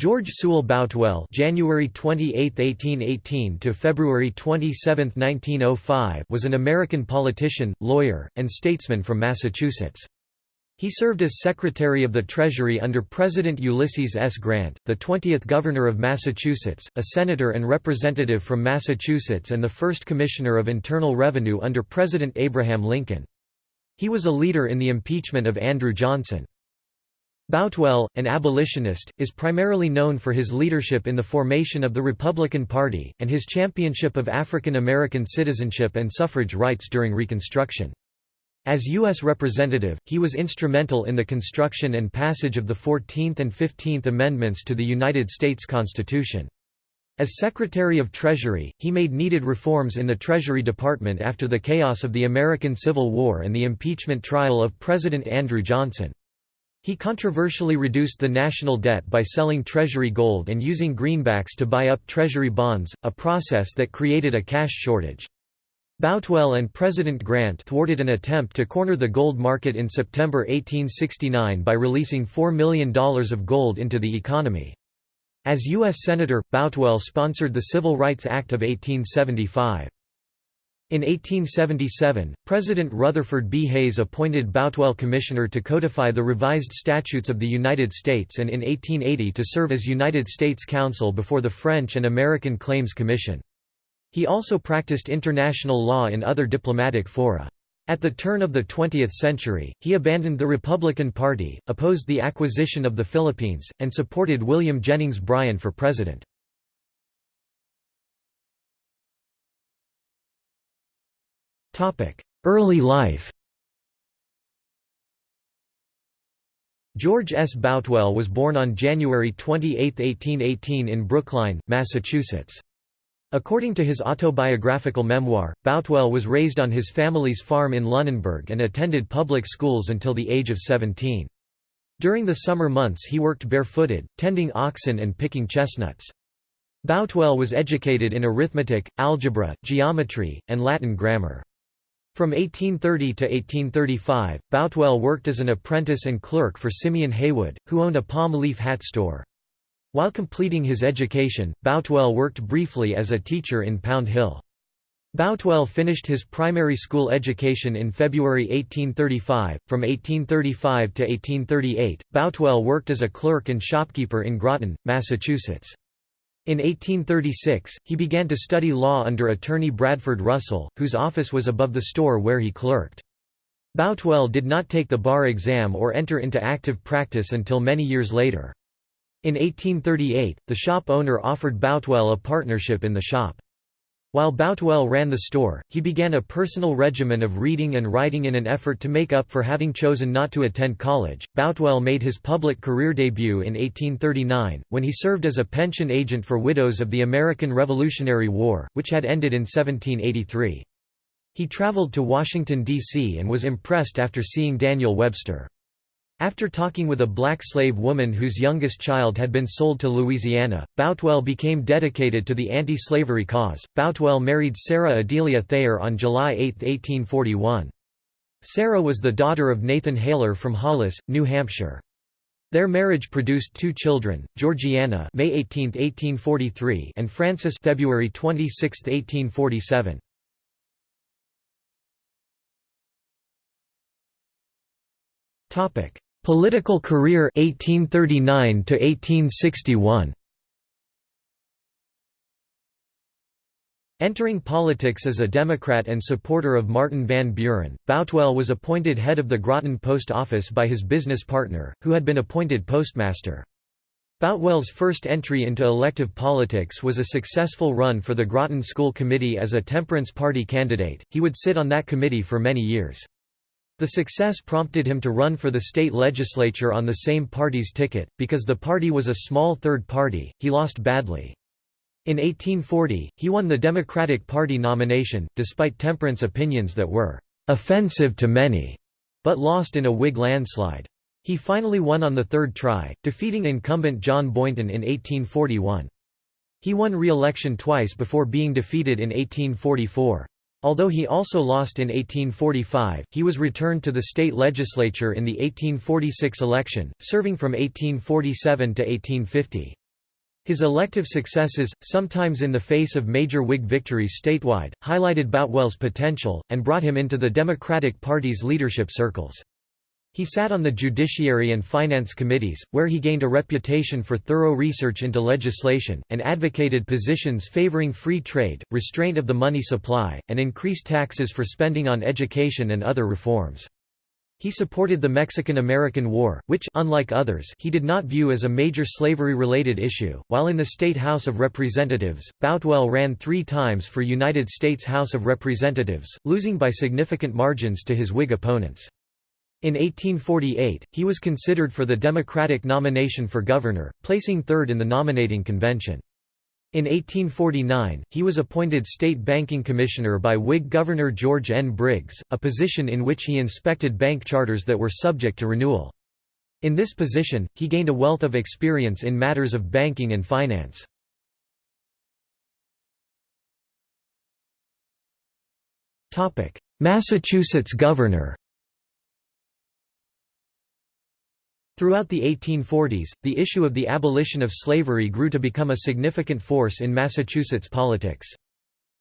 George Sewell Boutwell January 28, 1818 to February 27, 1905 was an American politician, lawyer, and statesman from Massachusetts. He served as Secretary of the Treasury under President Ulysses S. Grant, the 20th Governor of Massachusetts, a Senator and Representative from Massachusetts and the first Commissioner of Internal Revenue under President Abraham Lincoln. He was a leader in the impeachment of Andrew Johnson. Boutwell, an abolitionist, is primarily known for his leadership in the formation of the Republican Party, and his championship of African American citizenship and suffrage rights during Reconstruction. As U.S. Representative, he was instrumental in the construction and passage of the Fourteenth and Fifteenth Amendments to the United States Constitution. As Secretary of Treasury, he made needed reforms in the Treasury Department after the chaos of the American Civil War and the impeachment trial of President Andrew Johnson. He controversially reduced the national debt by selling Treasury gold and using greenbacks to buy up Treasury bonds, a process that created a cash shortage. Boutwell and President Grant thwarted an attempt to corner the gold market in September 1869 by releasing $4 million of gold into the economy. As U.S. Senator, Boutwell sponsored the Civil Rights Act of 1875. In 1877, President Rutherford B. Hayes appointed Boutwell Commissioner to codify the revised statutes of the United States and in 1880 to serve as United States Counsel before the French and American Claims Commission. He also practiced international law in other diplomatic fora. At the turn of the 20th century, he abandoned the Republican Party, opposed the acquisition of the Philippines, and supported William Jennings Bryan for president. Early life George S. Boutwell was born on January 28, 1818 in Brookline, Massachusetts. According to his autobiographical memoir, Boutwell was raised on his family's farm in Lunenburg and attended public schools until the age of 17. During the summer months he worked barefooted, tending oxen and picking chestnuts. Boutwell was educated in arithmetic, algebra, geometry, and Latin grammar. From 1830 to 1835, Boutwell worked as an apprentice and clerk for Simeon Haywood, who owned a palm leaf hat store. While completing his education, Boutwell worked briefly as a teacher in Pound Hill. Boutwell finished his primary school education in February 1835. From 1835 to 1838, Boutwell worked as a clerk and shopkeeper in Groton, Massachusetts. In 1836, he began to study law under attorney Bradford Russell, whose office was above the store where he clerked. Boutwell did not take the bar exam or enter into active practice until many years later. In 1838, the shop owner offered Boutwell a partnership in the shop. While Boutwell ran the store, he began a personal regimen of reading and writing in an effort to make up for having chosen not to attend college. Boutwell made his public career debut in 1839, when he served as a pension agent for widows of the American Revolutionary War, which had ended in 1783. He traveled to Washington, D.C. and was impressed after seeing Daniel Webster. After talking with a black slave woman whose youngest child had been sold to Louisiana, Boutwell became dedicated to the anti-slavery cause. Boutwell married Sarah Adelia Thayer on July 8, 1841. Sarah was the daughter of Nathan Haler from Hollis, New Hampshire. Their marriage produced two children, Georgiana May 18, 1843 and Francis February 26, 1847. Topic: Political career 1839 to 1861. Entering politics as a Democrat and supporter of Martin Van Buren, Boutwell was appointed head of the Groton Post Office by his business partner, who had been appointed postmaster. Boutwell's first entry into elective politics was a successful run for the Groton School Committee as a Temperance Party candidate, he would sit on that committee for many years. The success prompted him to run for the state legislature on the same party's ticket, because the party was a small third party, he lost badly. In 1840, he won the Democratic Party nomination, despite temperance opinions that were «offensive to many», but lost in a Whig landslide. He finally won on the third try, defeating incumbent John Boynton in 1841. He won re-election twice before being defeated in 1844. Although he also lost in 1845, he was returned to the state legislature in the 1846 election, serving from 1847 to 1850. His elective successes, sometimes in the face of major Whig victories statewide, highlighted Boutwell's potential, and brought him into the Democratic Party's leadership circles. He sat on the Judiciary and Finance Committees, where he gained a reputation for thorough research into legislation, and advocated positions favoring free trade, restraint of the money supply, and increased taxes for spending on education and other reforms. He supported the Mexican–American War, which unlike others, he did not view as a major slavery-related issue. While in the state House of Representatives, Boutwell ran three times for United States House of Representatives, losing by significant margins to his Whig opponents. In 1848, he was considered for the Democratic nomination for governor, placing third in the nominating convention. In 1849, he was appointed State Banking Commissioner by Whig Governor George N. Briggs, a position in which he inspected bank charters that were subject to renewal. In this position, he gained a wealth of experience in matters of banking and finance. Massachusetts governor Throughout the 1840s, the issue of the abolition of slavery grew to become a significant force in Massachusetts politics.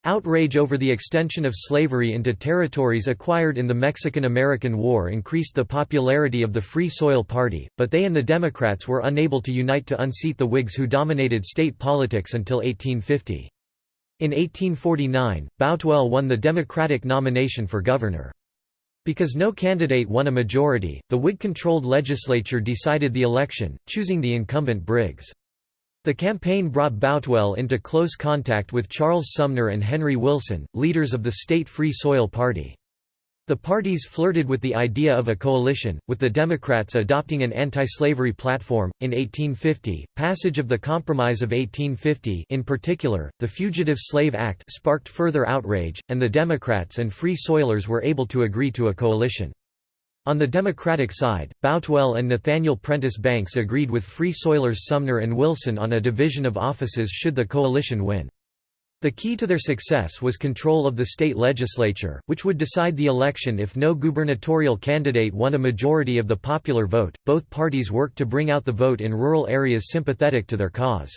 Outrage over the extension of slavery into territories acquired in the Mexican–American War increased the popularity of the Free Soil Party, but they and the Democrats were unable to unite to unseat the Whigs who dominated state politics until 1850. In 1849, Boutwell won the Democratic nomination for governor. Because no candidate won a majority, the Whig-controlled legislature decided the election, choosing the incumbent Briggs. The campaign brought Boutwell into close contact with Charles Sumner and Henry Wilson, leaders of the state Free Soil Party. The parties flirted with the idea of a coalition, with the Democrats adopting an anti-slavery platform. In 1850, passage of the Compromise of 1850, in particular, the Fugitive Slave Act, sparked further outrage, and the Democrats and Free Soilers were able to agree to a coalition. On the Democratic side, Boutwell and Nathaniel Prentice Banks agreed with Free Soilers Sumner and Wilson on a division of offices should the coalition win. The key to their success was control of the state legislature, which would decide the election if no gubernatorial candidate won a majority of the popular vote. Both parties worked to bring out the vote in rural areas sympathetic to their cause.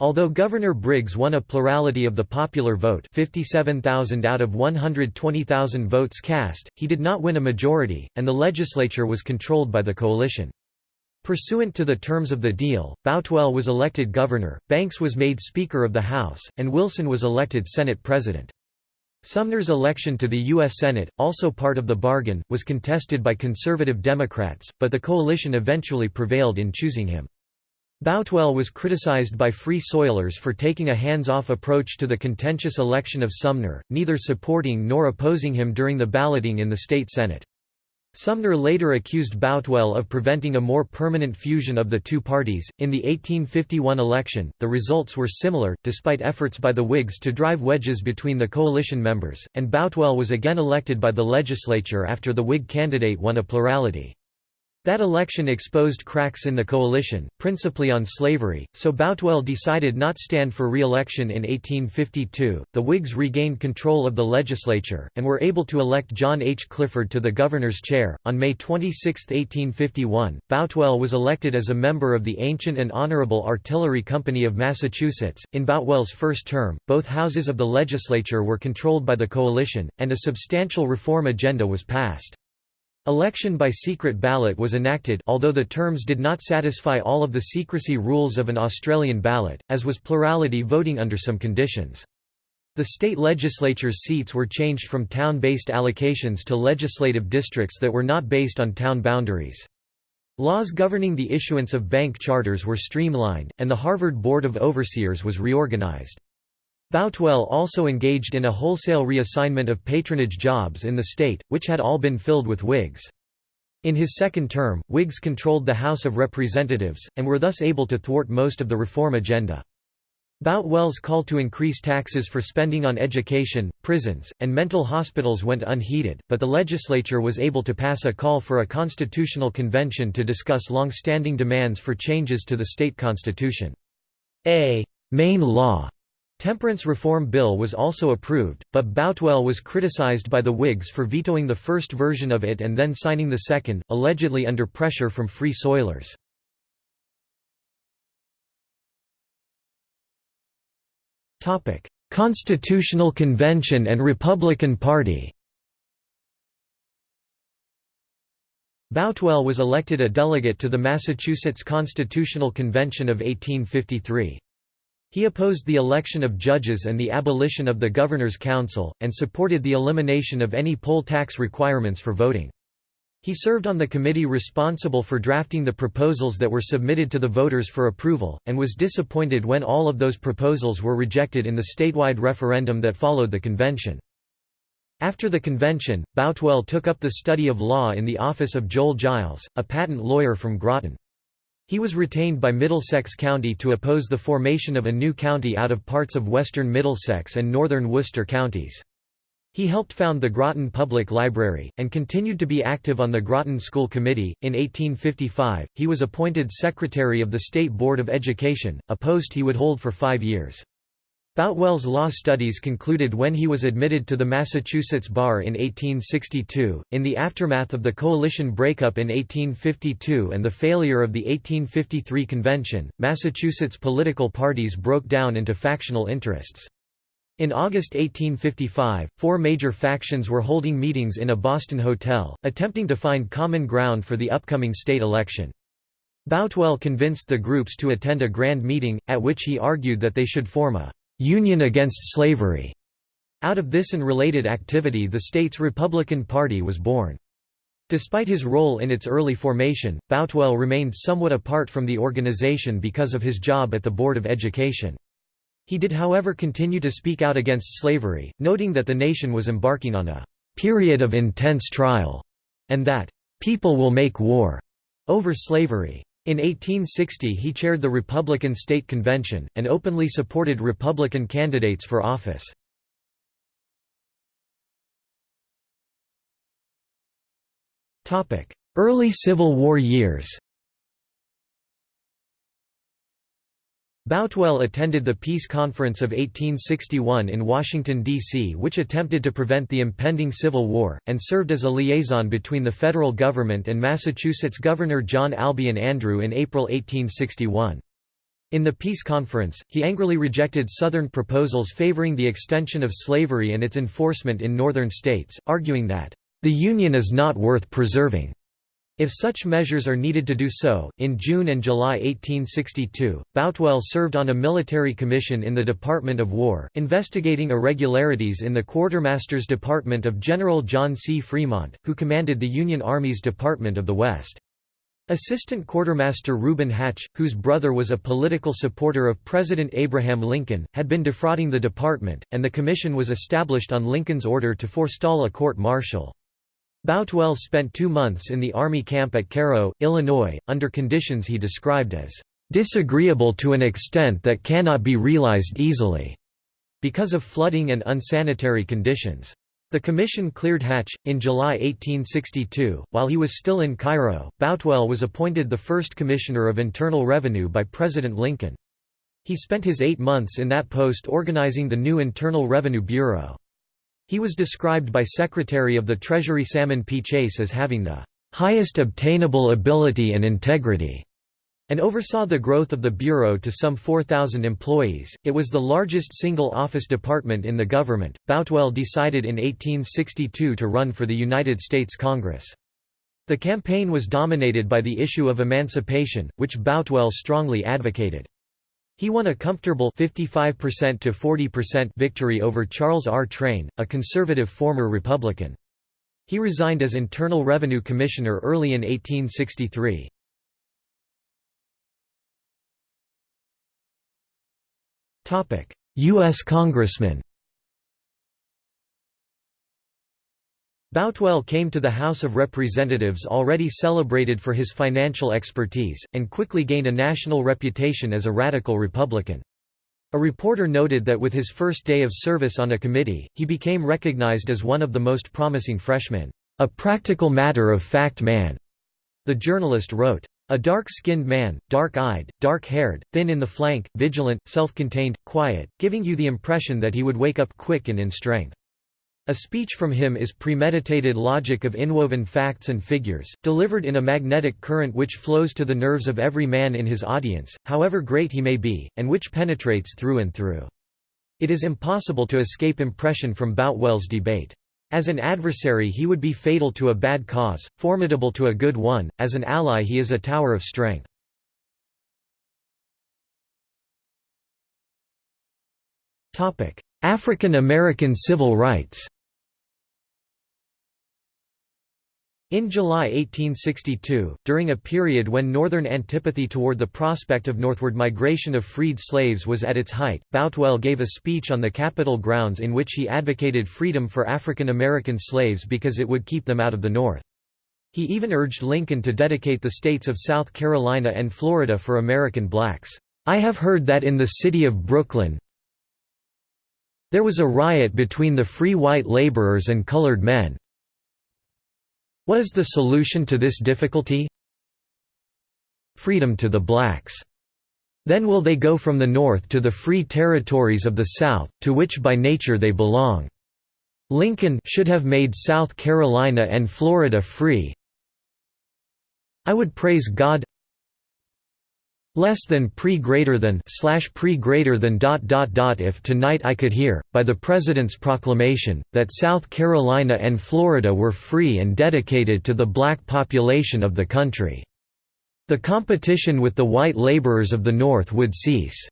Although Governor Briggs won a plurality of the popular vote 57,000 out of 120,000 votes cast, he did not win a majority, and the legislature was controlled by the coalition. Pursuant to the terms of the deal, Boutwell was elected governor, Banks was made Speaker of the House, and Wilson was elected Senate President. Sumner's election to the U.S. Senate, also part of the bargain, was contested by conservative Democrats, but the coalition eventually prevailed in choosing him. Boutwell was criticized by Free Soilers for taking a hands-off approach to the contentious election of Sumner, neither supporting nor opposing him during the balloting in the state Senate. Sumner later accused Boutwell of preventing a more permanent fusion of the two parties. In the 1851 election, the results were similar, despite efforts by the Whigs to drive wedges between the coalition members, and Boutwell was again elected by the legislature after the Whig candidate won a plurality. That election exposed cracks in the coalition, principally on slavery, so Boutwell decided not stand for re-election in 1852. The Whigs regained control of the legislature, and were able to elect John H. Clifford to the governor's chair. On May 26, 1851, Boutwell was elected as a member of the Ancient and Honorable Artillery Company of Massachusetts. In Boutwell's first term, both houses of the legislature were controlled by the coalition, and a substantial reform agenda was passed. Election by secret ballot was enacted although the terms did not satisfy all of the secrecy rules of an Australian ballot, as was plurality voting under some conditions. The state legislature's seats were changed from town-based allocations to legislative districts that were not based on town boundaries. Laws governing the issuance of bank charters were streamlined, and the Harvard Board of Overseers was reorganized. Boutwell also engaged in a wholesale reassignment of patronage jobs in the state, which had all been filled with Whigs. In his second term, Whigs controlled the House of Representatives, and were thus able to thwart most of the reform agenda. Boutwell's call to increase taxes for spending on education, prisons, and mental hospitals went unheeded, but the legislature was able to pass a call for a constitutional convention to discuss long-standing demands for changes to the state constitution. A «Maine law» Temperance Reform Bill was also approved, but Boutwell was criticized by the Whigs for vetoing the first version of it and then signing the second, allegedly under pressure from Free Soilers. Constitutional Convention and Republican Party Boutwell was elected a delegate to the Massachusetts Constitutional Convention of 1853. He opposed the election of judges and the abolition of the Governor's Council, and supported the elimination of any poll tax requirements for voting. He served on the committee responsible for drafting the proposals that were submitted to the voters for approval, and was disappointed when all of those proposals were rejected in the statewide referendum that followed the convention. After the convention, Boutwell took up the study of law in the office of Joel Giles, a patent lawyer from Groton. He was retained by Middlesex County to oppose the formation of a new county out of parts of western Middlesex and northern Worcester counties. He helped found the Groton Public Library, and continued to be active on the Groton School Committee. In 1855, he was appointed Secretary of the State Board of Education, a post he would hold for five years. Boutwell's law studies concluded when he was admitted to the Massachusetts bar in 1862. In the aftermath of the coalition breakup in 1852 and the failure of the 1853 convention, Massachusetts political parties broke down into factional interests. In August 1855, four major factions were holding meetings in a Boston hotel, attempting to find common ground for the upcoming state election. Boutwell convinced the groups to attend a grand meeting, at which he argued that they should form a Union Against Slavery. Out of this and related activity the state's Republican Party was born. Despite his role in its early formation, Boutwell remained somewhat apart from the organization because of his job at the Board of Education. He did however continue to speak out against slavery, noting that the nation was embarking on a «period of intense trial» and that «people will make war» over slavery. In 1860 he chaired the Republican State Convention, and openly supported Republican candidates for office. Early Civil War years Boutwell attended the Peace Conference of 1861 in Washington, D.C. which attempted to prevent the impending Civil War, and served as a liaison between the federal government and Massachusetts Governor John Albion Andrew in April 1861. In the Peace Conference, he angrily rejected Southern proposals favoring the extension of slavery and its enforcement in Northern states, arguing that, "...the Union is not worth preserving." If such measures are needed to do so, in June and July 1862, Boutwell served on a military commission in the Department of War, investigating irregularities in the Quartermaster's Department of General John C. Fremont, who commanded the Union Army's Department of the West. Assistant Quartermaster Reuben Hatch, whose brother was a political supporter of President Abraham Lincoln, had been defrauding the department, and the commission was established on Lincoln's order to forestall a court-martial. Boutwell spent two months in the Army camp at Cairo, Illinois, under conditions he described as disagreeable to an extent that cannot be realized easily, because of flooding and unsanitary conditions. The commission cleared Hatch. In July 1862, while he was still in Cairo, Boutwell was appointed the first Commissioner of Internal Revenue by President Lincoln. He spent his eight months in that post organizing the new Internal Revenue Bureau. He was described by Secretary of the Treasury Salmon P. Chase as having the highest obtainable ability and integrity, and oversaw the growth of the Bureau to some 4,000 employees. It was the largest single office department in the government. Boutwell decided in 1862 to run for the United States Congress. The campaign was dominated by the issue of emancipation, which Boutwell strongly advocated. He won a comfortable 55% to 40% victory over Charles R. Train, a conservative former Republican. He resigned as Internal Revenue Commissioner early in 1863. U.S. Congressman Boutwell came to the House of Representatives already celebrated for his financial expertise, and quickly gained a national reputation as a radical Republican. A reporter noted that with his first day of service on a committee, he became recognized as one of the most promising freshmen, "...a practical matter of fact man." The journalist wrote, a dark-skinned man, dark-eyed, dark-haired, thin in the flank, vigilant, self-contained, quiet, giving you the impression that he would wake up quick and in strength. A speech from him is premeditated logic of inwoven facts and figures, delivered in a magnetic current which flows to the nerves of every man in his audience, however great he may be, and which penetrates through and through. It is impossible to escape impression from Boutwell's debate. As an adversary he would be fatal to a bad cause, formidable to a good one, as an ally he is a tower of strength. African American civil rights In July 1862, during a period when Northern antipathy toward the prospect of northward migration of freed slaves was at its height, Boutwell gave a speech on the Capitol grounds in which he advocated freedom for African American slaves because it would keep them out of the North. He even urged Lincoln to dedicate the states of South Carolina and Florida for American blacks. I have heard that in the city of Brooklyn there was a riot between the free white laborers and colored men, what is the solution to this difficulty? Freedom to the blacks. Then will they go from the north to the free territories of the south, to which by nature they belong. Lincoln should have made South Carolina and Florida free. I would praise God less than pre greater than slash pre greater than dot dot dot if tonight I could hear by the president's proclamation that South Carolina and Florida were free and dedicated to the black population of the country. The competition with the white laborers of the North would cease.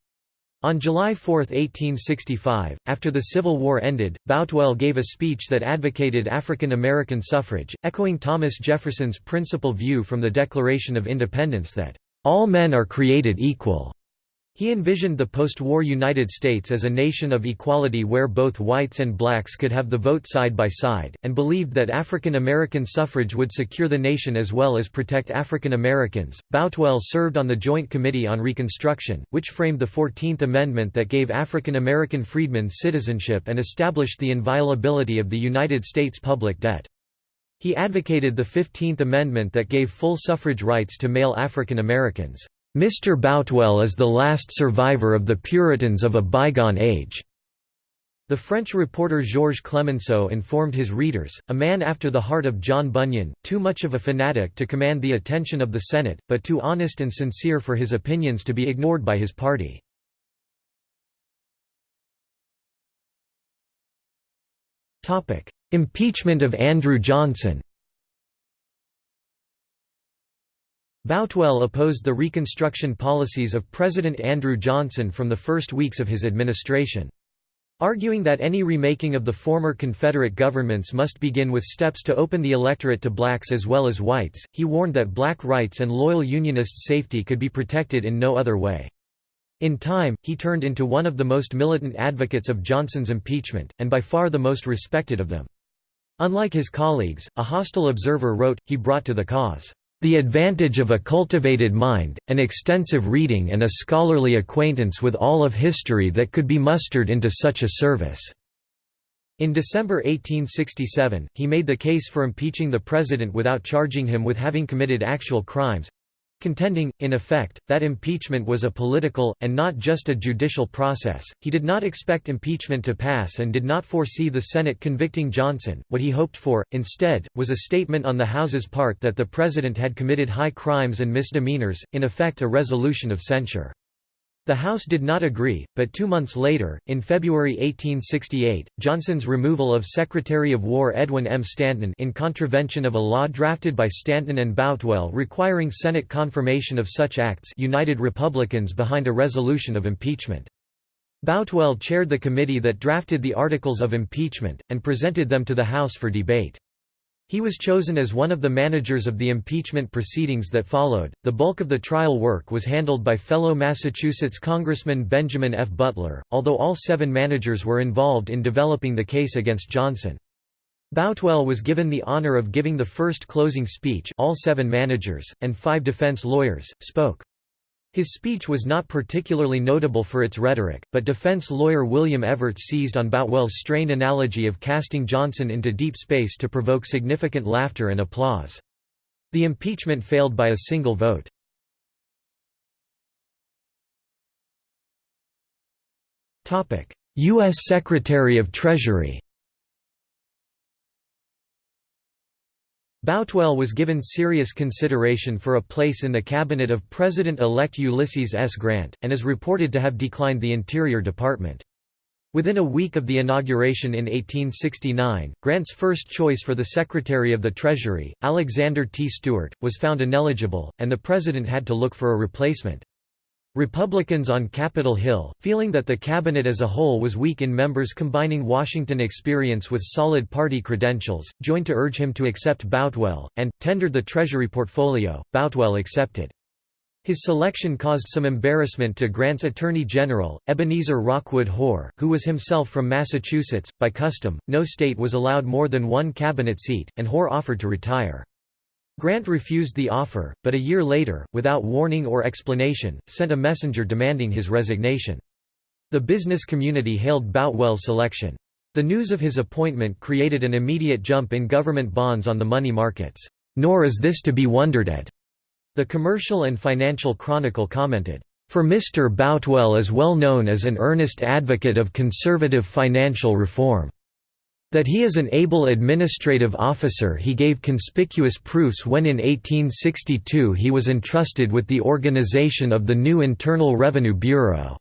On July 4, 1865, after the Civil War ended, Boutwell gave a speech that advocated African American suffrage, echoing Thomas Jefferson's principal view from the Declaration of Independence that all men are created equal. He envisioned the post-war United States as a nation of equality where both whites and blacks could have the vote side by side, and believed that African American suffrage would secure the nation as well as protect African Americans. Boutwell served on the Joint Committee on Reconstruction, which framed the Fourteenth Amendment that gave African American freedmen citizenship and established the inviolability of the United States public debt. He advocated the Fifteenth Amendment that gave full suffrage rights to male African Americans. Mr. Boutwell is the last survivor of the Puritans of a bygone age. The French reporter Georges Clemenceau informed his readers, a man after the heart of John Bunyan, too much of a fanatic to command the attention of the Senate, but too honest and sincere for his opinions to be ignored by his party. Impeachment of Andrew Johnson Boutwell opposed the Reconstruction policies of President Andrew Johnson from the first weeks of his administration. Arguing that any remaking of the former Confederate governments must begin with steps to open the electorate to blacks as well as whites, he warned that black rights and loyal Unionists' safety could be protected in no other way. In time, he turned into one of the most militant advocates of Johnson's impeachment, and by far the most respected of them. Unlike his colleagues, a hostile observer wrote, he brought to the cause, "...the advantage of a cultivated mind, an extensive reading and a scholarly acquaintance with all of history that could be mustered into such a service." In December 1867, he made the case for impeaching the president without charging him with having committed actual crimes, contending, in effect, that impeachment was a political, and not just a judicial process. He did not expect impeachment to pass and did not foresee the Senate convicting Johnson. What he hoped for, instead, was a statement on the House's part that the President had committed high crimes and misdemeanors, in effect a resolution of censure. The House did not agree, but two months later, in February 1868, Johnson's removal of Secretary of War Edwin M. Stanton in contravention of a law drafted by Stanton and Boutwell requiring Senate confirmation of such acts united Republicans behind a resolution of impeachment. Boutwell chaired the committee that drafted the articles of impeachment, and presented them to the House for debate. He was chosen as one of the managers of the impeachment proceedings that followed. The bulk of the trial work was handled by fellow Massachusetts Congressman Benjamin F. Butler, although all seven managers were involved in developing the case against Johnson. Boutwell was given the honor of giving the first closing speech all seven managers, and five defense lawyers, spoke. His speech was not particularly notable for its rhetoric, but defense lawyer William Evarts seized on Boutwell's strained analogy of casting Johnson into deep space to provoke significant laughter and applause. The impeachment failed by a single vote. U.S. Secretary of Treasury Boutwell was given serious consideration for a place in the cabinet of President-elect Ulysses S. Grant, and is reported to have declined the Interior Department. Within a week of the inauguration in 1869, Grant's first choice for the Secretary of the Treasury, Alexander T. Stewart, was found ineligible, and the President had to look for a replacement. Republicans on Capitol Hill, feeling that the cabinet as a whole was weak in members combining Washington experience with solid party credentials, joined to urge him to accept Boutwell, and, tendered the Treasury portfolio. Boutwell accepted. His selection caused some embarrassment to Grant's Attorney General, Ebenezer Rockwood Hoar, who was himself from Massachusetts. By custom, no state was allowed more than one cabinet seat, and Hoar offered to retire. Grant refused the offer, but a year later, without warning or explanation, sent a messenger demanding his resignation. The business community hailed Boutwell's selection. The news of his appointment created an immediate jump in government bonds on the money markets. Nor is this to be wondered at. The Commercial and Financial Chronicle commented, "...for Mr. Boutwell is well known as an earnest advocate of conservative financial reform. That he is an able administrative officer he gave conspicuous proofs when in 1862 he was entrusted with the organization of the new Internal Revenue Bureau."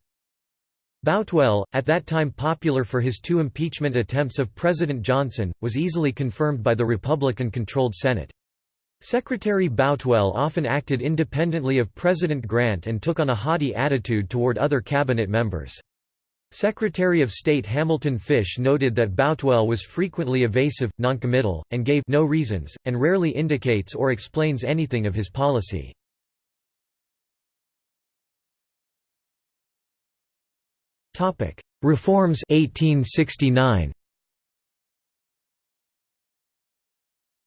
Boutwell, at that time popular for his two impeachment attempts of President Johnson, was easily confirmed by the Republican-controlled Senate. Secretary Boutwell often acted independently of President Grant and took on a haughty attitude toward other cabinet members. Secretary of State Hamilton Fish noted that Boutwell was frequently evasive, noncommittal, and gave no reasons, and rarely indicates or explains anything of his policy. Reforms 1869.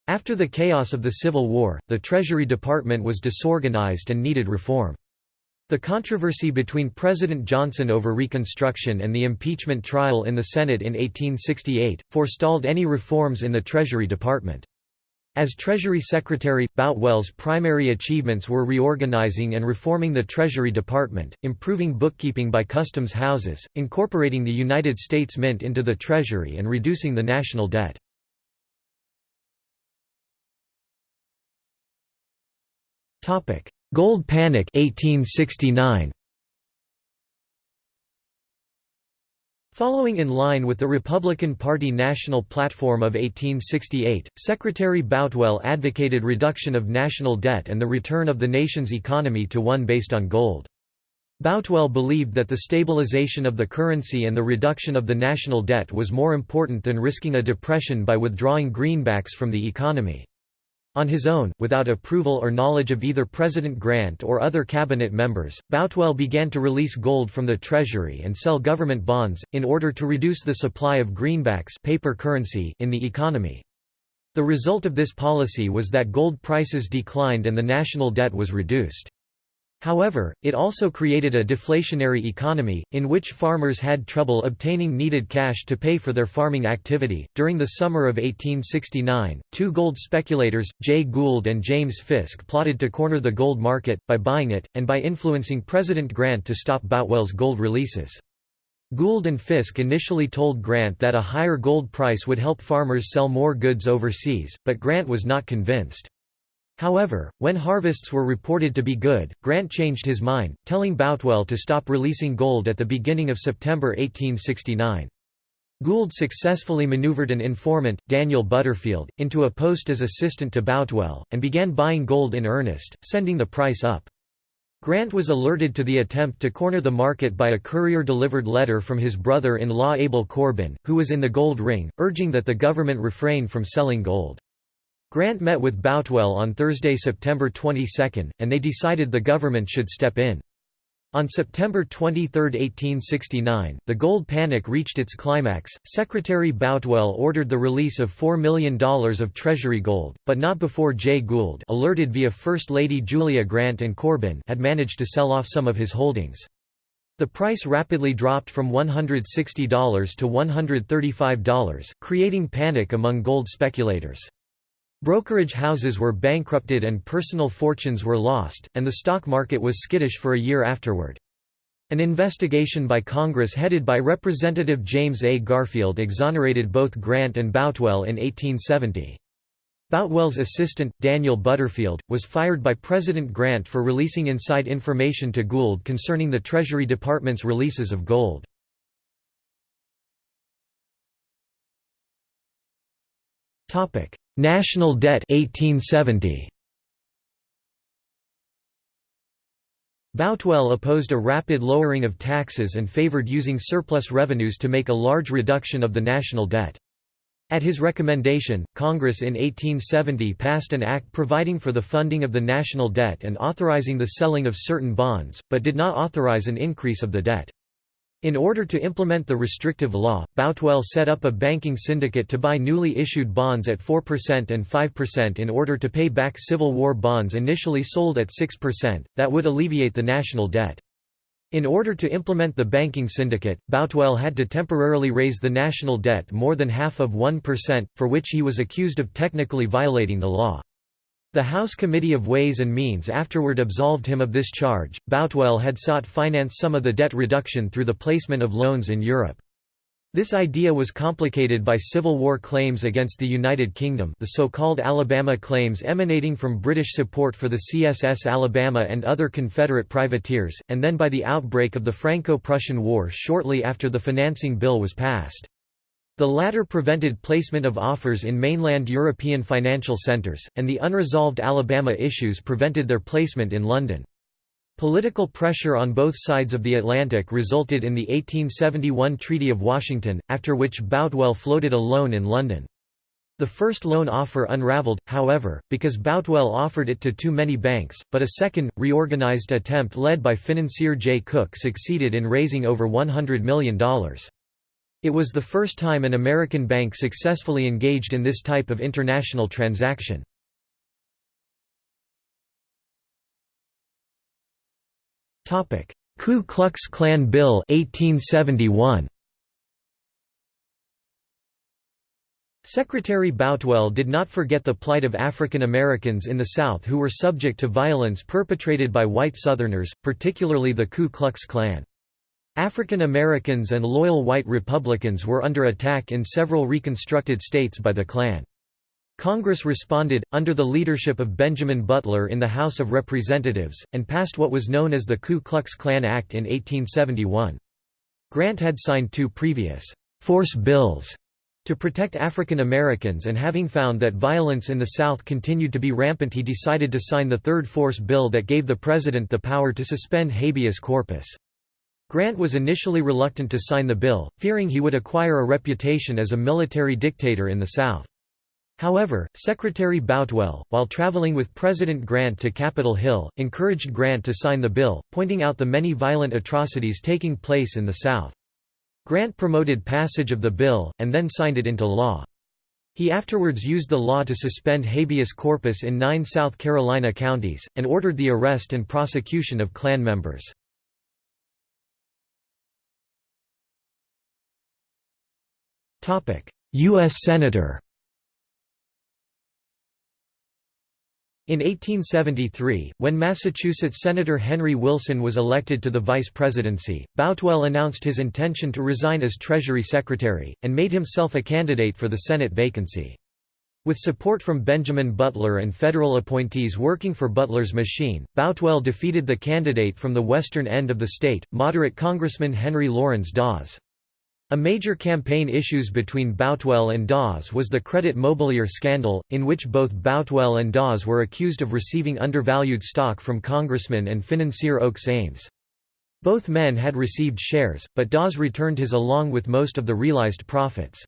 After the chaos of the Civil War, the Treasury Department was disorganized and needed reform. The controversy between President Johnson over Reconstruction and the impeachment trial in the Senate in 1868, forestalled any reforms in the Treasury Department. As Treasury Secretary, Boutwell's primary achievements were reorganizing and reforming the Treasury Department, improving bookkeeping by customs houses, incorporating the United States Mint into the Treasury and reducing the national debt. Gold Panic 1869. Following in line with the Republican Party national platform of 1868, Secretary Boutwell advocated reduction of national debt and the return of the nation's economy to one based on gold. Boutwell believed that the stabilization of the currency and the reduction of the national debt was more important than risking a depression by withdrawing greenbacks from the economy. On his own, without approval or knowledge of either President Grant or other cabinet members, Boutwell began to release gold from the Treasury and sell government bonds, in order to reduce the supply of greenbacks paper currency in the economy. The result of this policy was that gold prices declined and the national debt was reduced. However, it also created a deflationary economy, in which farmers had trouble obtaining needed cash to pay for their farming activity. During the summer of 1869, two gold speculators, Jay Gould and James Fisk, plotted to corner the gold market, by buying it, and by influencing President Grant to stop Boutwell's gold releases. Gould and Fisk initially told Grant that a higher gold price would help farmers sell more goods overseas, but Grant was not convinced. However, when harvests were reported to be good, Grant changed his mind, telling Boutwell to stop releasing gold at the beginning of September 1869. Gould successfully maneuvered an informant, Daniel Butterfield, into a post as assistant to Boutwell, and began buying gold in earnest, sending the price up. Grant was alerted to the attempt to corner the market by a courier-delivered letter from his brother-in-law Abel Corbin, who was in the gold ring, urging that the government refrain from selling gold. Grant met with Boutwell on Thursday, September 22, and they decided the government should step in. On September 23, 1869, the gold panic reached its climax. Secretary Boutwell ordered the release of $4 million of Treasury gold, but not before Jay Gould, alerted via First Lady Julia Grant and Corbin, had managed to sell off some of his holdings. The price rapidly dropped from $160 to $135, creating panic among gold speculators. Brokerage houses were bankrupted and personal fortunes were lost, and the stock market was skittish for a year afterward. An investigation by Congress headed by Representative James A. Garfield exonerated both Grant and Boutwell in 1870. Boutwell's assistant, Daniel Butterfield, was fired by President Grant for releasing inside information to Gould concerning the Treasury Department's releases of gold. Topic: National debt 1870. Boutwell opposed a rapid lowering of taxes and favored using surplus revenues to make a large reduction of the national debt. At his recommendation, Congress in 1870 passed an act providing for the funding of the national debt and authorizing the selling of certain bonds, but did not authorize an increase of the debt. In order to implement the restrictive law, Boutwell set up a banking syndicate to buy newly issued bonds at 4% and 5% in order to pay back Civil War bonds initially sold at 6%, that would alleviate the national debt. In order to implement the banking syndicate, Boutwell had to temporarily raise the national debt more than half of 1%, for which he was accused of technically violating the law. The House Committee of Ways and Means afterward absolved him of this charge. Boutwell had sought finance some of the debt reduction through the placement of loans in Europe. This idea was complicated by Civil War claims against the United Kingdom the so-called Alabama claims emanating from British support for the CSS Alabama and other Confederate privateers, and then by the outbreak of the Franco-Prussian War shortly after the financing bill was passed. The latter prevented placement of offers in mainland European financial centres, and the unresolved Alabama issues prevented their placement in London. Political pressure on both sides of the Atlantic resulted in the 1871 Treaty of Washington, after which Boutwell floated a loan in London. The first loan offer unravelled, however, because Boutwell offered it to too many banks, but a second, reorganised attempt led by financier Jay Cooke succeeded in raising over $100 million. It was the first time an American bank successfully engaged in this type of international transaction. Ku Klux Klan Bill 1871. Secretary Boutwell did not forget the plight of African Americans in the South who were subject to violence perpetrated by white Southerners, particularly the Ku Klux Klan. African Americans and loyal white Republicans were under attack in several reconstructed states by the Klan. Congress responded, under the leadership of Benjamin Butler in the House of Representatives, and passed what was known as the Ku Klux Klan Act in 1871. Grant had signed two previous «force bills» to protect African Americans and having found that violence in the South continued to be rampant he decided to sign the third force bill that gave the President the power to suspend habeas corpus. Grant was initially reluctant to sign the bill, fearing he would acquire a reputation as a military dictator in the South. However, Secretary Boutwell, while traveling with President Grant to Capitol Hill, encouraged Grant to sign the bill, pointing out the many violent atrocities taking place in the South. Grant promoted passage of the bill, and then signed it into law. He afterwards used the law to suspend habeas corpus in nine South Carolina counties, and ordered the arrest and prosecution of Klan members. U.S. Senator In 1873, when Massachusetts Senator Henry Wilson was elected to the vice presidency, Boutwell announced his intention to resign as Treasury Secretary, and made himself a candidate for the Senate vacancy. With support from Benjamin Butler and federal appointees working for Butler's machine, Boutwell defeated the candidate from the western end of the state, moderate Congressman Henry Laurens Dawes. A major campaign issues between Boutwell and Dawes was the credit mobilier scandal, in which both Boutwell and Dawes were accused of receiving undervalued stock from Congressman and financier Oakes Ames. Both men had received shares, but Dawes returned his along with most of the realized profits.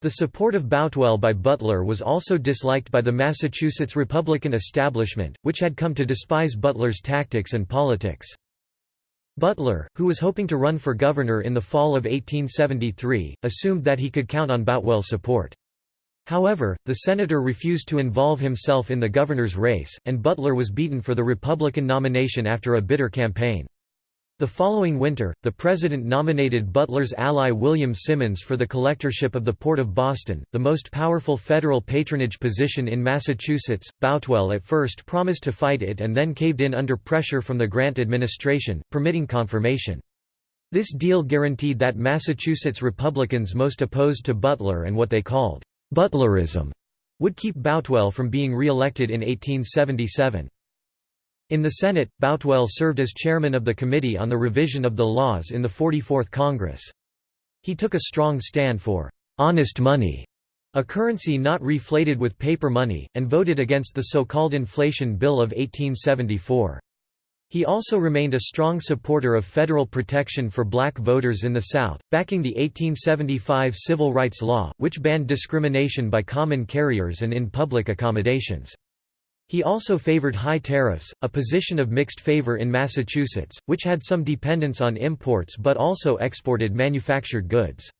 The support of Boutwell by Butler was also disliked by the Massachusetts Republican establishment, which had come to despise Butler's tactics and politics. Butler, who was hoping to run for governor in the fall of 1873, assumed that he could count on Boutwell's support. However, the senator refused to involve himself in the governor's race, and Butler was beaten for the Republican nomination after a bitter campaign. The following winter, the president nominated Butler's ally William Simmons for the collectorship of the Port of Boston, the most powerful federal patronage position in Massachusetts. Boutwell at first promised to fight it and then caved in under pressure from the Grant administration, permitting confirmation. This deal guaranteed that Massachusetts Republicans most opposed to Butler and what they called Butlerism would keep Boutwell from being re-elected in 1877. In the Senate, Boutwell served as chairman of the Committee on the Revision of the Laws in the 44th Congress. He took a strong stand for «honest money» a currency not reflated with paper money, and voted against the so-called Inflation Bill of 1874. He also remained a strong supporter of federal protection for black voters in the South, backing the 1875 Civil Rights Law, which banned discrimination by common carriers and in public accommodations. He also favored high tariffs, a position of mixed favor in Massachusetts, which had some dependence on imports but also exported manufactured goods.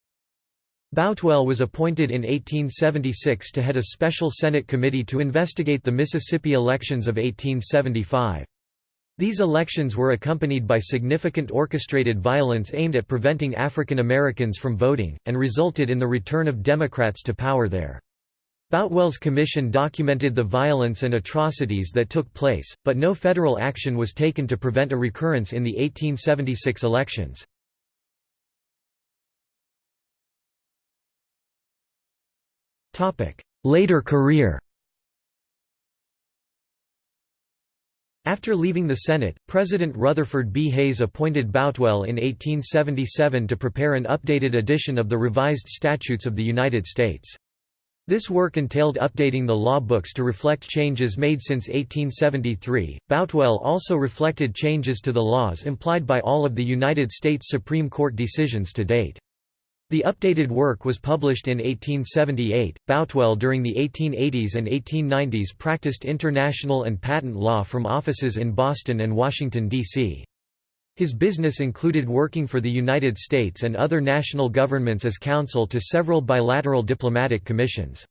Boutwell was appointed in 1876 to head a special Senate committee to investigate the Mississippi elections of 1875. These elections were accompanied by significant orchestrated violence aimed at preventing African Americans from voting, and resulted in the return of Democrats to power there. Boutwell's commission documented the violence and atrocities that took place, but no federal action was taken to prevent a recurrence in the 1876 elections. Later career After leaving the Senate, President Rutherford B. Hayes appointed Boutwell in 1877 to prepare an updated edition of the Revised Statutes of the United States. This work entailed updating the law books to reflect changes made since 1873. Boutwell also reflected changes to the laws implied by all of the United States Supreme Court decisions to date. The updated work was published in 1878. Boutwell during the 1880s and 1890s practiced international and patent law from offices in Boston and Washington, D.C. His business included working for the United States and other national governments as counsel to several bilateral diplomatic commissions.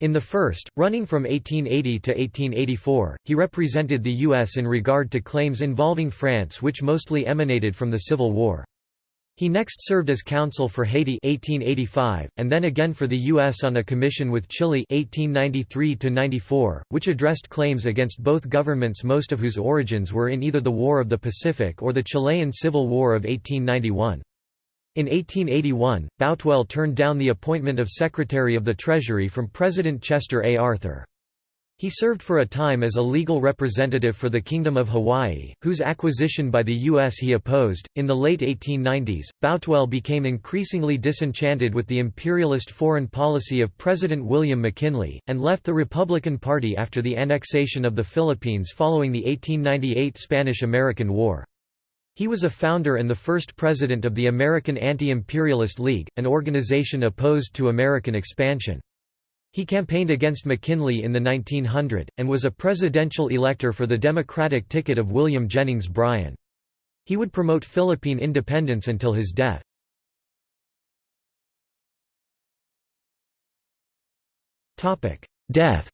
In the first, running from 1880 to 1884, he represented the U.S. in regard to claims involving France which mostly emanated from the Civil War. He next served as counsel for Haiti 1885, and then again for the U.S. on a commission with Chile 1893 which addressed claims against both governments most of whose origins were in either the War of the Pacific or the Chilean Civil War of 1891. In 1881, Boutwell turned down the appointment of Secretary of the Treasury from President Chester A. Arthur. He served for a time as a legal representative for the Kingdom of Hawaii, whose acquisition by the U.S. he opposed. In the late 1890s, Boutwell became increasingly disenchanted with the imperialist foreign policy of President William McKinley, and left the Republican Party after the annexation of the Philippines following the 1898 Spanish American War. He was a founder and the first president of the American Anti-Imperialist League, an organization opposed to American expansion. He campaigned against McKinley in the 1900, and was a presidential elector for the Democratic ticket of William Jennings Bryan. He would promote Philippine independence until his death. Death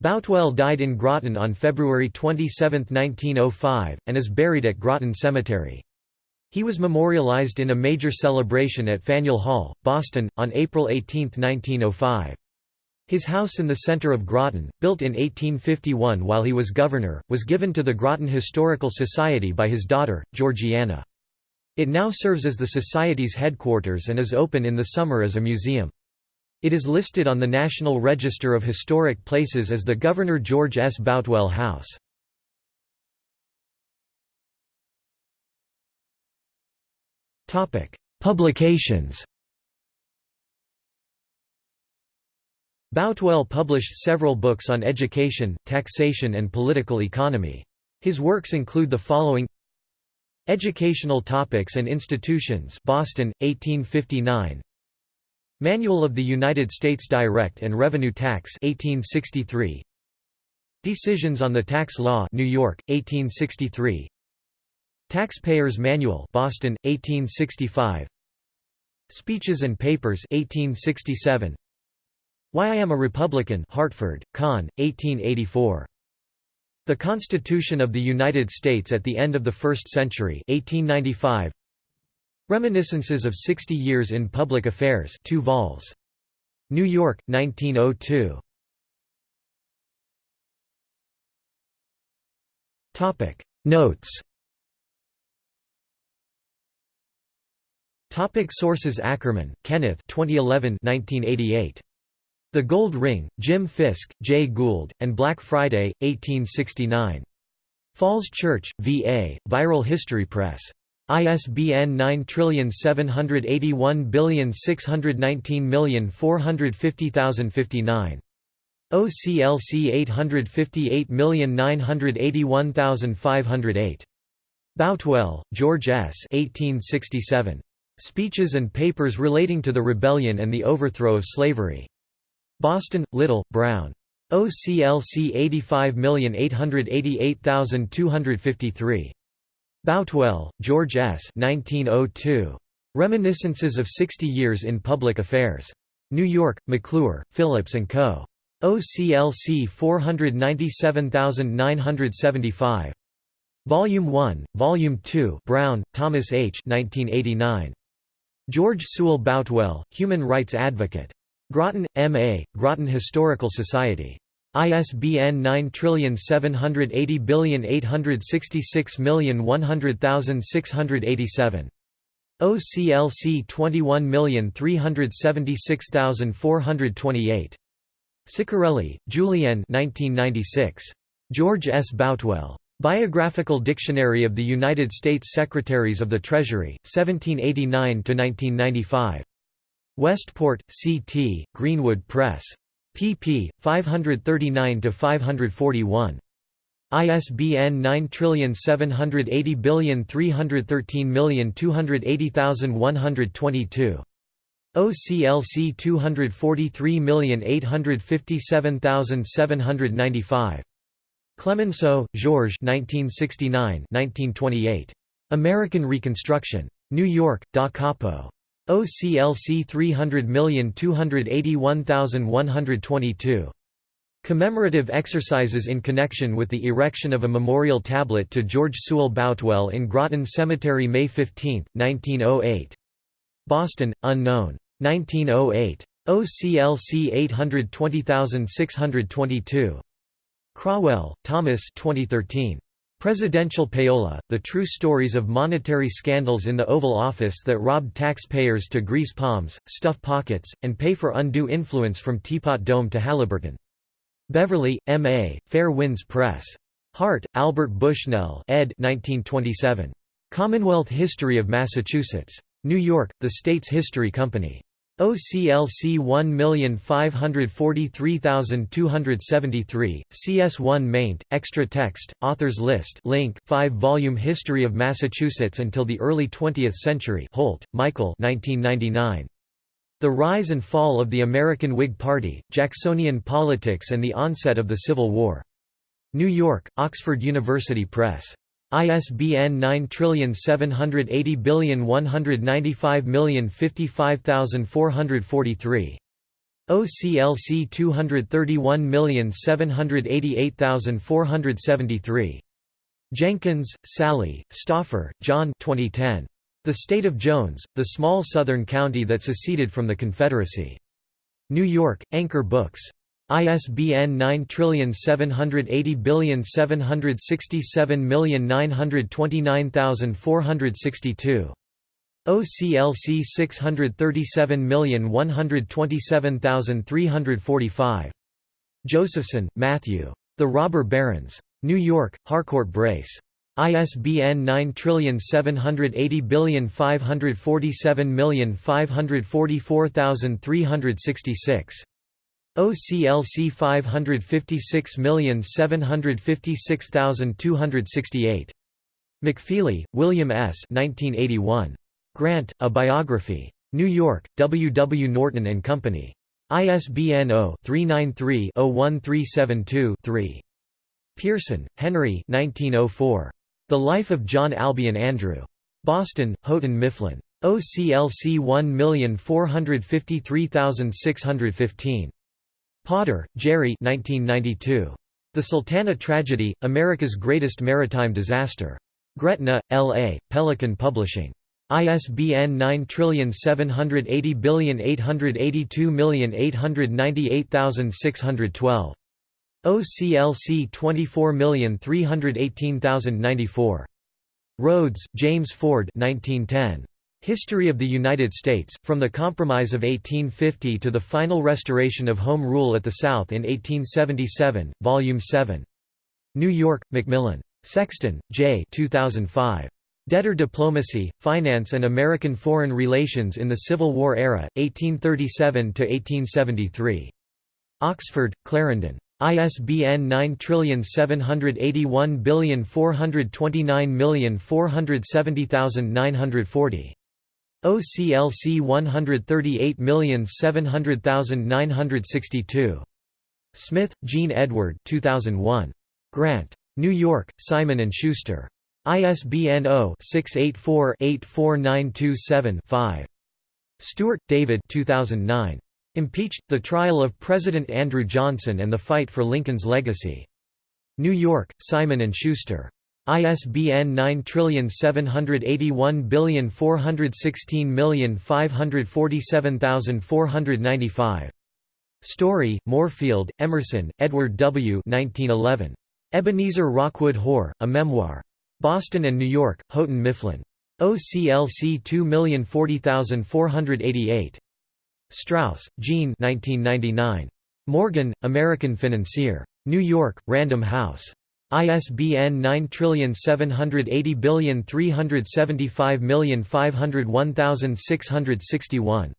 Boutwell died in Groton on February 27, 1905, and is buried at Groton Cemetery. He was memorialized in a major celebration at Faneuil Hall, Boston, on April 18, 1905. His house in the center of Groton, built in 1851 while he was governor, was given to the Groton Historical Society by his daughter, Georgiana. It now serves as the Society's headquarters and is open in the summer as a museum. It is listed on the National Register of Historic Places as the Governor George S. Boutwell House. Publications Boutwell published several books on education, taxation and political economy. His works include the following Educational Topics and Institutions Boston, 1859 Manual of the United States Direct and Revenue Tax 1863 Decisions on the Tax Law New York, 1863 Taxpayers' Manual Boston, 1865 Speeches and Papers 1867 Why I Am a Republican Hartford, Conn, 1884 The Constitution of the United States at the End of the First Century 1895 Reminiscences of 60 Years in Public Affairs 2 vols. New York, 1902 Topic. Notes Topic sources Ackerman, Kenneth 2011 1988. The Gold Ring, Jim Fisk, Jay Gould, and Black Friday, 1869. Falls Church, VA, Viral History Press. ISBN 9781619450059. OCLC 858981508. Boutwell, George S. 1867. Speeches and Papers Relating to the Rebellion and the Overthrow of Slavery. Boston, Little, Brown. OCLC 85888253. Boutwell, George S. 1902. Reminiscences of Sixty Years in Public Affairs. New York, McClure, Phillips & Co. OCLC 497975. Volume 1, Volume 2 Brown, Thomas H. 1989. George Sewall Boutwell, Human Rights Advocate. Groton, M.A., Groton Historical Society. ISBN 9780866100687. OCLC 21376428. Ciccarelli, 1996. George S. Boutwell. Biographical Dictionary of the United States Secretaries of the Treasury, 1789–1995. Westport, C.T., Greenwood Press. pp. 539–541. ISBN 9780313280122. OCLC 243857795. Clemenceau, Georges 1969 1928. American Reconstruction. New York, Da Capo. OCLC 300281122. Commemorative exercises in connection with the erection of a memorial tablet to George Sewall Boutwell in Groton Cemetery May 15, 1908. Boston, unknown. 1908. OCLC 820622. Craughwell, Thomas 2013. Presidential Payola, The True Stories of Monetary Scandals in the Oval Office that Robbed Taxpayers to Grease Palms, Stuff Pockets, and Pay for Undue Influence from Teapot Dome to Halliburton. Beverly, M.A., Fair Winds Press. Hart, Albert Bushnell ed. 1927. Commonwealth History of Massachusetts. New York, The States History Company. OCLC 1543273, CS1 maint, extra text, authors list link 5-volume History of Massachusetts until the early 20th century Holt, Michael 1999. The Rise and Fall of the American Whig Party, Jacksonian Politics and the Onset of the Civil War. New York, Oxford University Press. ISBN 9780195055443. OCLC 231788473. Jenkins, Sally, Stauffer, John 2010. The State of Jones, the small southern county that seceded from the Confederacy. New York, Anchor Books. ISBN 9780767929462. OCLC 637127345. Josephson, Matthew. The Robber Barons. New York, Harcourt Brace. ISBN 9780547544366. OCLC 556756268. McFeely, William S. 1981. Grant, A Biography. New York, W. W. Norton and Company. ISBN 0-393-01372-3. Pearson, Henry 1904. The Life of John Albion Andrew. Boston, Houghton Mifflin. OCLC 1453615. Potter, Jerry 1992. The Sultana Tragedy, America's Greatest Maritime Disaster. Gretna, L.A., Pelican Publishing. ISBN 9780882898612. OCLC 24318094. Rhodes, James Ford 1910. History of the United States, from the Compromise of 1850 to the final restoration of Home Rule at the South in 1877, Volume 7. New York, Macmillan. Sexton, J. 2005. Debtor Diplomacy, Finance and American Foreign Relations in the Civil War Era, 1837–1873. Oxford, Clarendon. ISBN 9781429470940. OCLC 138700962. Smith, Jean Edward 2001. Grant. New York, Simon & Schuster. ISBN 0-684-84927-5. Stewart, David 2009. Impeached, The Trial of President Andrew Johnson and the Fight for Lincoln's Legacy. New York, Simon & Schuster. ISBN 9781416547495. Story, Moorfield, Emerson, Edward W. 1911. Ebenezer Rockwood Hoar, A Memoir. Boston and New York, Houghton Mifflin. OCLC 2040488. Strouse, Jean 1999. Morgan, American Financier. New York, Random House. ISBN 9780375501661.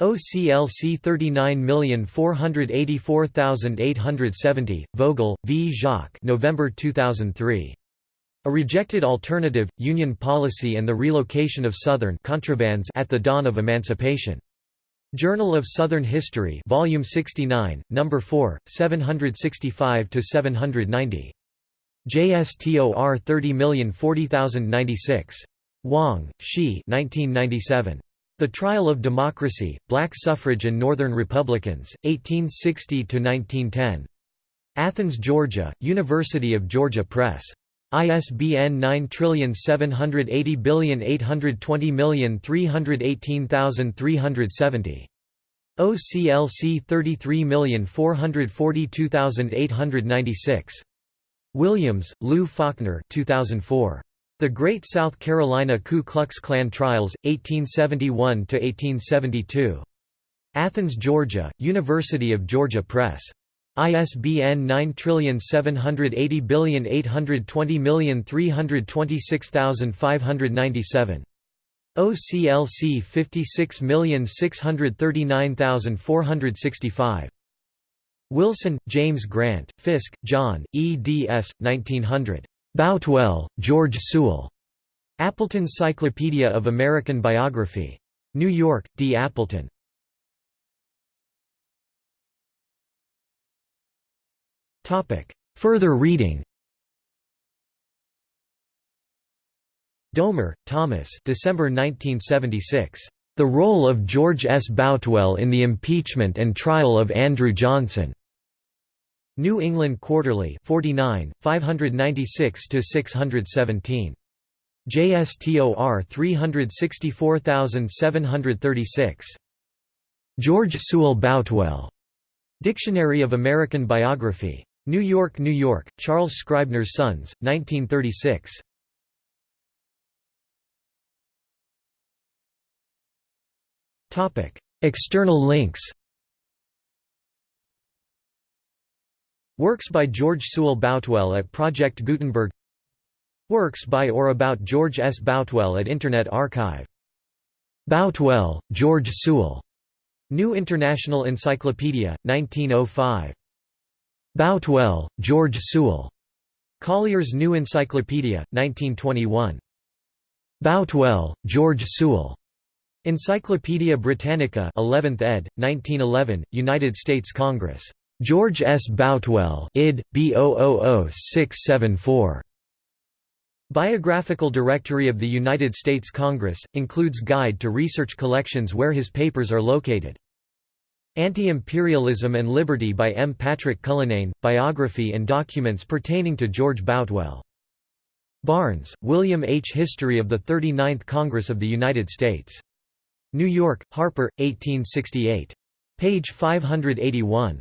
OCLC 39484870, Vogel, V. Jacques November 2003. A Rejected Alternative, Union Policy and the Relocation of Southern contrabands at the Dawn of Emancipation. Journal of Southern History Volume 69, No. 4, 765–790. JSTOR 30040096. Wang, Shi 1997. The Trial of Democracy, Black Suffrage and Northern Republicans, 1860–1910. Athens, Georgia, University of Georgia Press. ISBN 9780820318370. OCLC 33442896. Williams, Lou Falkner 2004. The Great South Carolina Ku Klux Klan Trials, 1871–1872. Athens, Georgia, University of Georgia Press. ISBN 9780820326597. OCLC 56639465. Wilson, James Grant, Fiske, John, eds. 1900. Boutwell, George Sewall. Appleton Cyclopedia of American Biography. New York, D. Appleton. Further reading Domer, Thomas December 1976. The Role of George S. Boutwell in the Impeachment and Trial of Andrew Johnson. New England Quarterly 49, 596–617. JSTOR 364736. George Sewall Boutwell. Dictionary of American Biography. New York, New York, Charles Scribner's Sons, 1936. External links Works by George Sewall Boutwell at Project Gutenberg Works by or about George S. Boutwell at Internet Archive. Boutwell, George Sewall. New International Encyclopedia, 1905. Boutwell, George Sewall. Collier's New Encyclopedia, 1921. Boutwell, George Sewall. Encyclopaedia Britannica 11th ed., 1911, United States Congress. George S. Boutwell id. B000674. Biographical Directory of the United States Congress, includes guide to research collections where his papers are located. Anti-Imperialism and Liberty by M. Patrick Cullinane, biography and documents pertaining to George Boutwell. Barnes, William H. History of the 39th Congress of the United States. New York, Harper, 1868. Page 581.